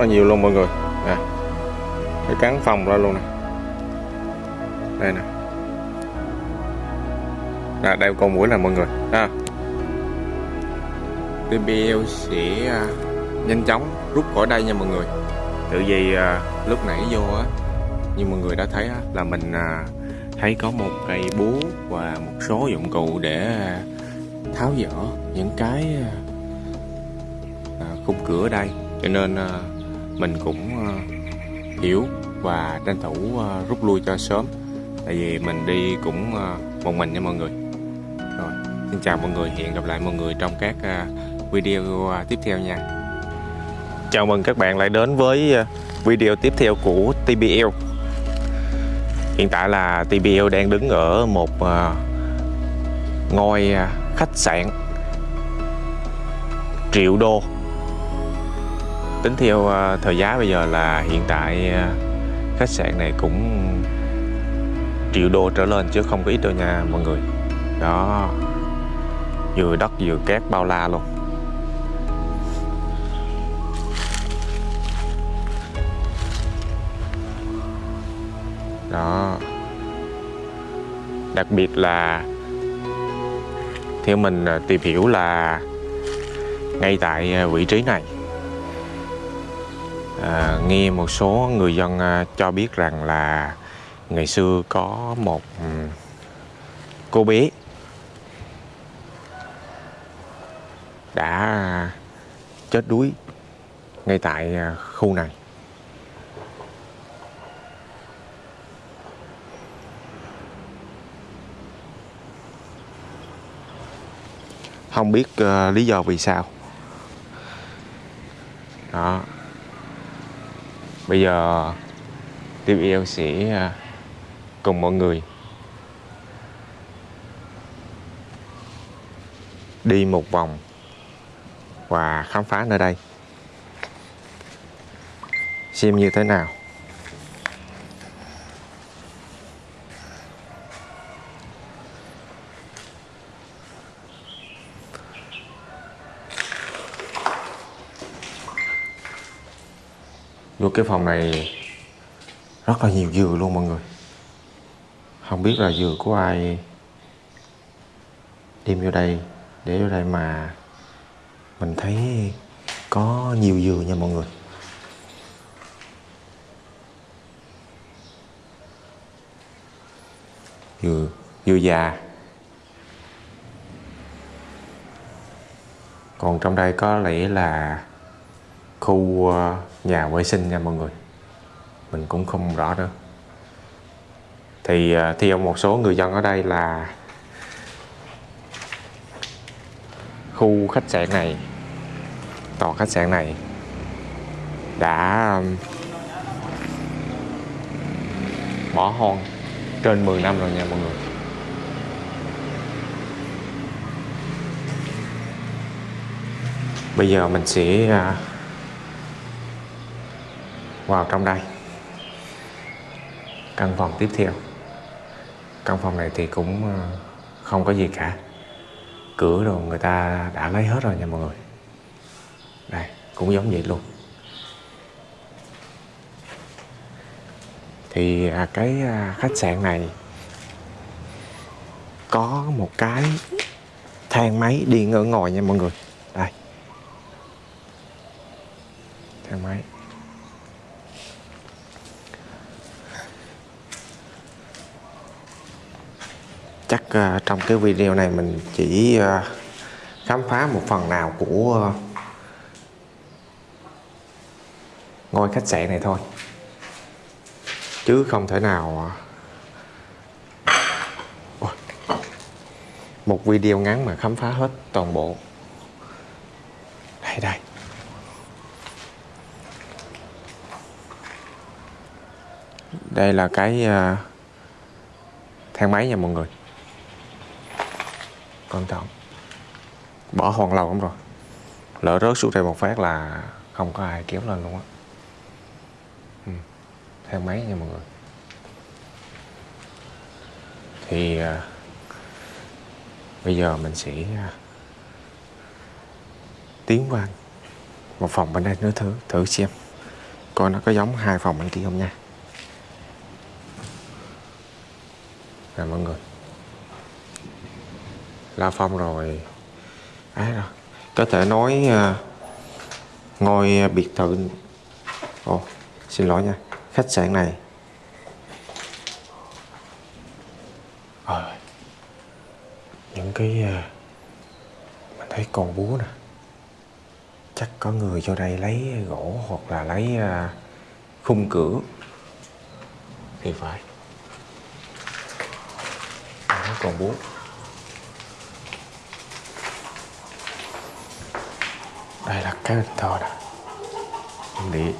là nhiều luôn mọi người. Nè cái cắn phòng ra luôn nè. Đây nè. Là đây con mũi là mọi người. Ha. TBL sẽ à, nhanh chóng rút khỏi đây nha mọi người. Tự vì à, lúc nãy vô á như mọi người đã thấy á, là mình à, thấy có một cây búa và một số dụng cụ để tháo dỡ những cái khung cửa ở đây. Cho nên mình cũng ờ, hiểu và tranh thủ ờ, rút lui cho sớm. Tại vì mình đi cũng ờ, một mình nha mọi người. Rồi, xin chào mọi người, hẹn gặp lại mọi người trong các video tiếp theo nha. Chào mừng các bạn lại đến với video tiếp theo của TBL hiện tại là TBL đang đứng ở một ngôi khách sạn triệu đô tính theo ờ, thời giá bây giờ là hiện tại ờ, khách sạn này cũng triệu đô trở lên chứ không có ít đâu nha mọi người. Đó. Vừa đất vừa cát bao la luôn. Đó. Đặc biệt là theo mình ờ, tìm hiểu là ngay tại vị trí này à, nghe một số người dân à, cho biết rằng là ngày xưa có một cô bé đã chết đuối ngay tại à, khu này. Không biết uh, lý do vì sao. Đó bây giờ Tiếp yêu sẽ à, cùng mọi người đi một vòng và khám phá nơi đây. Xem như thế nào. Vô cái phòng này rất là nhiều dừa luôn mọi người. Không biết là dừa của ai đem vô đây, để vô đây mà mình thấy có nhiều dừa nha mọi người. Dừa dừa già. Còn trong đây có lẽ là khu ờ, nhà vệ sinh nha mọi người. Mình cũng không rõ nữa. Thì ờ, theo một số người dân ở đây là khu khách sạn này, tòa khách sạn này đã bỏ hoang trên 10 năm rồi nha mọi người. Bây giờ mình sẽ ờ, vào trong đây. Căn phòng tiếp theo. Căn phòng này thì cũng ờ, không có gì cả. Cửa rồi người ta đã lấy hết rồi nha mọi người. Đây, cũng giống vậy luôn. Thì à, cái à, khách sạn này có một cái thang máy điện ở ngồi nha mọi người. Đây. Thang máy. Chắc uh, trong cái video này mình chỉ uh, khám phá một phần nào của uh, ngôi khách sạn này thôi. Chứ không thể nào uh, một video ngắn mà khám phá hết toàn bộ. Đây đây. Đây là cái uh, thang máy nha mọi người cẩn trọng. Bỏ hoàn lâu lắm rồi. Lỡ rớt xuống đây một phát là không có ai kéo lên luôn á. Ừ. theo máy nha mọi người. Thì à, bây giờ mình sẽ à, tiến qua một phòng bên đây nữa thử thử xem coi nó có giống hai phòng bên kia không nha. Nè mọi người la phong rồi. Ấy rồi có thể nói uh, ngôi biệt thự. Ồ xin lỗi nha khách sạn này. À, những cái uh, mình thấy con búa nè. Chắc có người vô đây lấy gỗ hoặc là lấy uh, khung cửa. Thì phải. Nó còn búa. Đây là cái bình thờ nè. Điện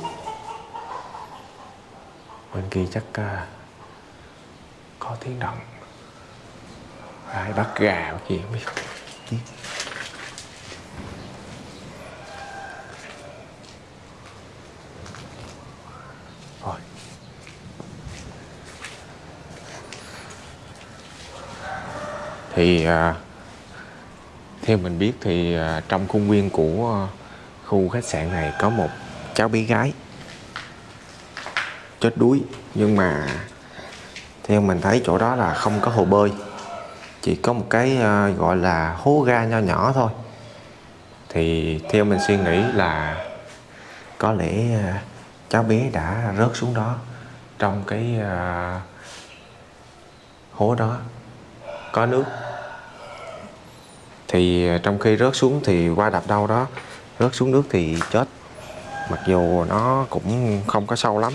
bên kia chắc uh, có tiếng động. Ai bắt gà bắt gì không biết. Rồi. Thì uh, theo mình biết thì uh, trong khuôn viên của uh, khu khách sạn này có một cháu bé gái. Chết đuối, nhưng mà theo mình thấy chỗ đó là không có hồ bơi. Chỉ có một cái ờ, gọi là hố ga nho nhỏ thôi. Thì theo mình suy nghĩ là có lẽ ờ, cháu bé đã rớt xuống đó trong cái ờ, hố đó. Có nước. Thì trong khi rớt xuống thì qua đập đâu đó rớt xuống nước thì chết. Mặc dù nó cũng không có sâu lắm.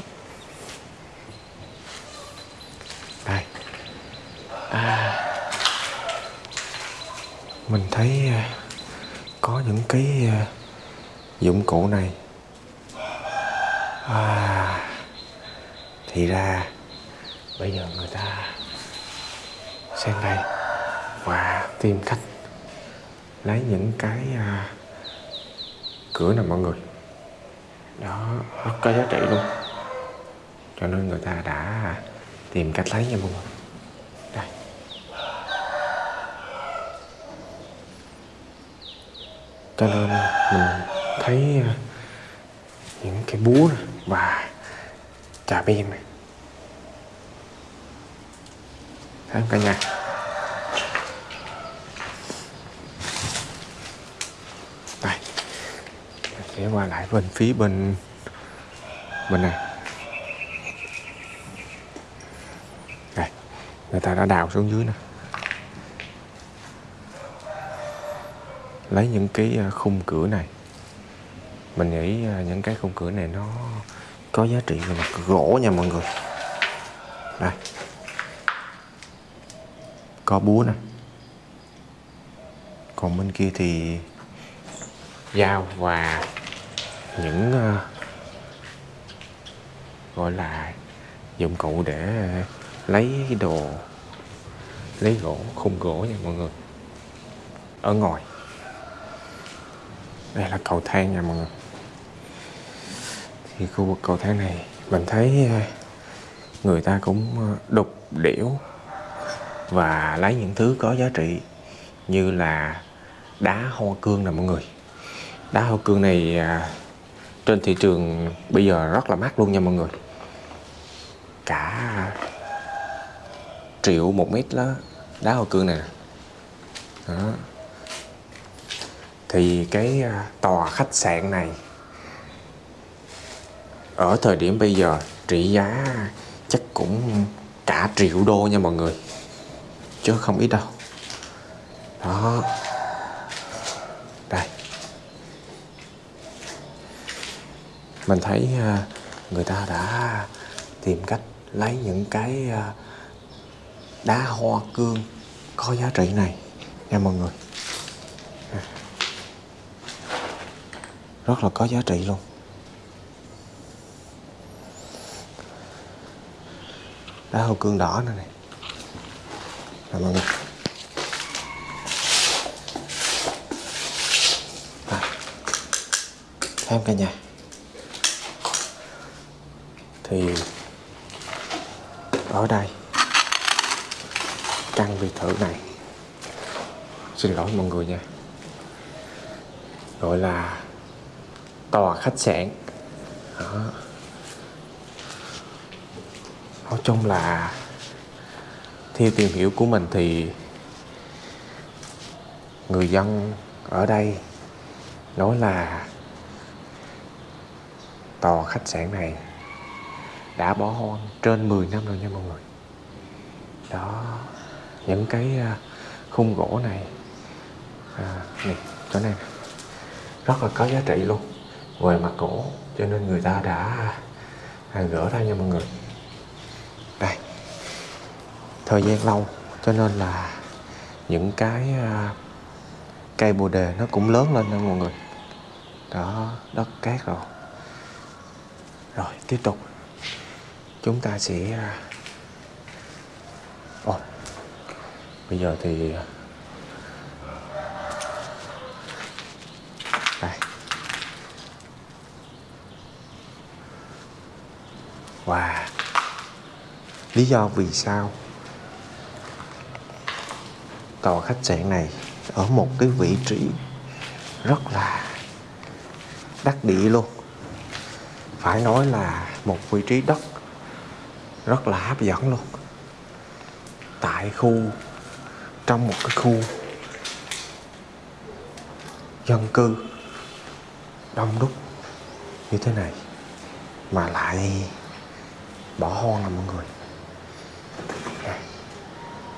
Đây. À, mình thấy à, có những cái à, dụng cụ này. À, thì ra bây giờ người ta sang đây và tìm cách lấy những cái uh, cửa nè mọi người. Đó rất có giá trị luôn. Cho nên người ta đã tìm cách lấy nha mọi người. Đây. Cho nên mình thấy ờ, những cái búa này và trà ben này. Thấy không cả nhà? Sẽ qua lại bên phía bên bên này. Đây, người ta đã đào xuống dưới nè. Lấy những cái à, khung cửa này. Mình nghĩ à, những cái khung cửa này nó có giá trị về mặt gỗ nha mọi người. Đây. Có búa nè. Còn bên kia thì dao và những uh, gọi là dụng cụ để lấy đồ lấy gỗ khung gỗ nha mọi người. Ở ngoài. Đây là cầu thang nha mọi người. Thì khu vực cầu thang này mình thấy ờ, người ta cũng ờ, đục đẽo và lấy những thứ có giá trị như là đá hoa cương nè mọi người. Đá hoa cương này à, trên thị trường bây giờ rất là mắc luôn nha mọi người. Cả triệu một mét đó đá hoa cương này đó. thì cái à, tòa khách sạn này ở thời điểm bây giờ trị giá chắc cũng cả triệu đô nha mọi người, chứ không ít đâu. Đó. Mình thấy à, người ta đã tìm cách lấy những cái à, đá hoa cương có giá trị này nha mọi người. À. Rất là có giá trị luôn. Đá hoa cương đỏ này này. Nè mọi người. À. thêm cả nhà thì ở đây, căn biệt thự này, xin lỗi mọi người nha, gọi là tòa khách sạn. Đó. Chung là theo tìm hiểu của mình thì người dân ở đây nói là tòa khách sạn này đã bỏ hoang trên 10 năm rồi nha mọi người. Đó những cái à, khung gỗ này à, này chỗ này rất là có giá trị luôn về mặt gỗ cho nên người ta đã à, gỡ ra nha mọi người. Đây thời gian lâu cho nên là những cái à, cây bồ đề nó cũng lớn lên nha mọi người. Đó đất cát rồi. Rồi tiếp tục chúng ta sẽ à, bây giờ thì à, đây. Wow. Lý do vì sao tòa khách sạn này ở một cái vị trí rất là đắc địa luôn. Phải nói là một vị trí đất rất là hấp dẫn luôn. Tại khu, trong một cái khu dân cư đông đúc như thế này, mà lại bỏ hoang à mọi người.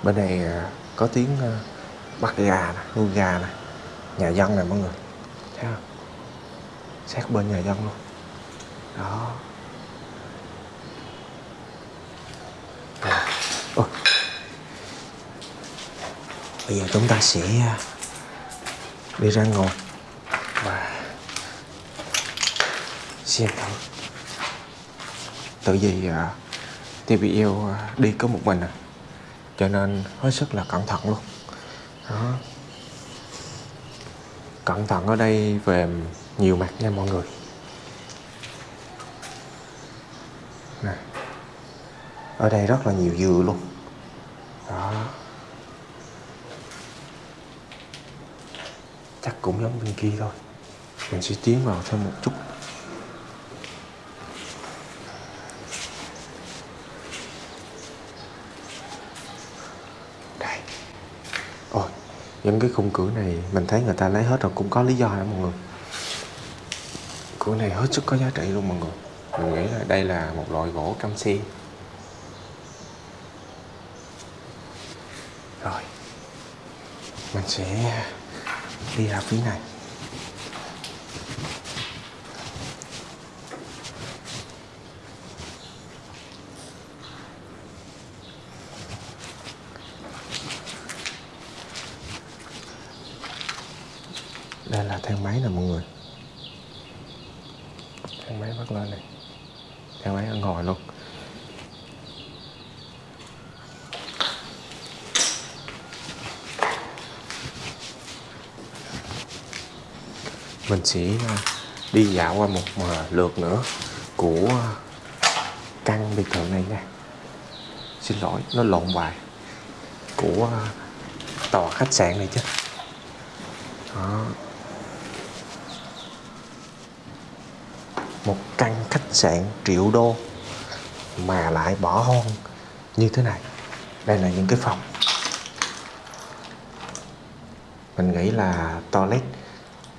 Bên này à, có tiếng à, bắt gà nè, nuôi gà nè, nhà dân nè mọi người. Thấy không? Sát bên nhà dân luôn. Đó. Bây giờ chúng ta sẽ à, đi ra ngồi và xem thử. Tự vì à, uh, TVL uh, à, đi có một mình à cho nên hết sức là cẩn thận luôn. Đó. Cẩn thận ở đây về nhiều mặt nha mọi người. Nè. Ở đây rất là nhiều dừa luôn. Đó. Chắc cũng giống bên kia thôi. Mình sẽ tiến vào thêm một chút. Đây. Ôi, những cái khung cửa này mình thấy người ta lấy hết rồi, cũng có lý do hả mọi người? Cửa này hết sức có giá trị luôn mọi người. Mình nghĩ là đây là một loại gỗ cam sen rồi. Mình sẽ đi ra phía này. Đây là thang máy nè, mọi người. Thang máy bắt lên này. Thang máy ở ngồi luôn. Mình sẽ ờ, đi dạo qua một ờ, lượt nữa của ờ, căn biệt thự này nha. Xin lỗi, nó lộn bài. Của tòa khách sạn này chứ. Đó. Một căn khách sạn triệu đô mà lại bỏ hoang như thế này. Đây là những cái phòng. Mình nghĩ là toilet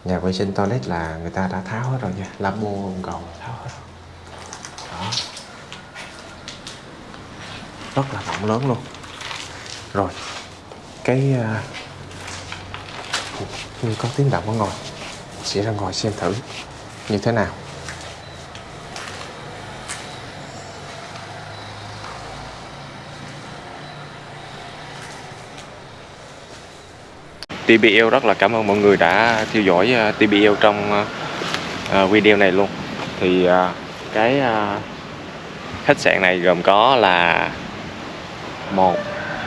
nhà vệ sinh toilet là người ta đã tháo hết rồi nha. Lavabo bồn cầu tháo hết rồi. Đó. Rất là rộng lớn luôn. Rồi cái uh, như có tiếng động ở ngồi sẽ ra ngồi xem thử. Như thế nào? TBL rất là cảm ơn mọi người đã theo dõi à, TBL trong à, à, video này luôn. Thì cái khách sạn này gồm có là 1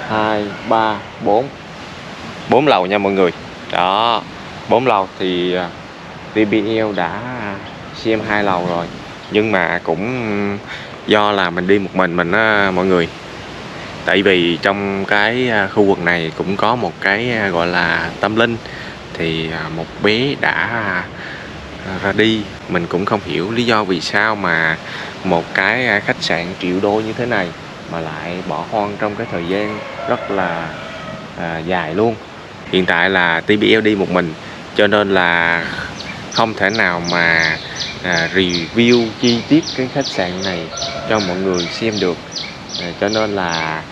2 3 4 4 lầu nha mọi người. Đó 4 lầu thì TBL đã xem hai lầu rồi. Nhưng mà cũng do là mình đi một mình mình á mọi người tại vì trong cái à, khu vực này cũng có một cái à, gọi là tâm linh. Thì à, một bé đã ra đi. Mình cũng không hiểu lý do vì sao mà một cái khách sạn triệu đô như thế này mà lại bỏ hoang trong cái thời gian rất là à, dài luôn. Hiện tại là TBL đi một mình cho nên là không thể nào mà à, review chi tiết cái khách sạn này cho mọi người xem được. À, cho nên là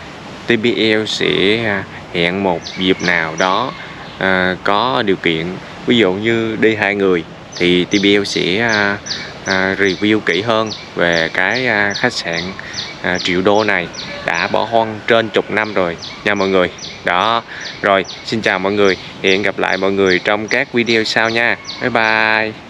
TBL sẽ à, hẹn một dịp nào đó à, có điều kiện. Ví dụ như đi hai người thì TBL sẽ à, à, review kỹ hơn về cái à, khách sạn à, triệu đô này. Đã bỏ hoang trên chục năm rồi nha mọi người. Đó rồi xin chào mọi người. Hẹn gặp lại mọi người trong các video sau nha. Bye bye.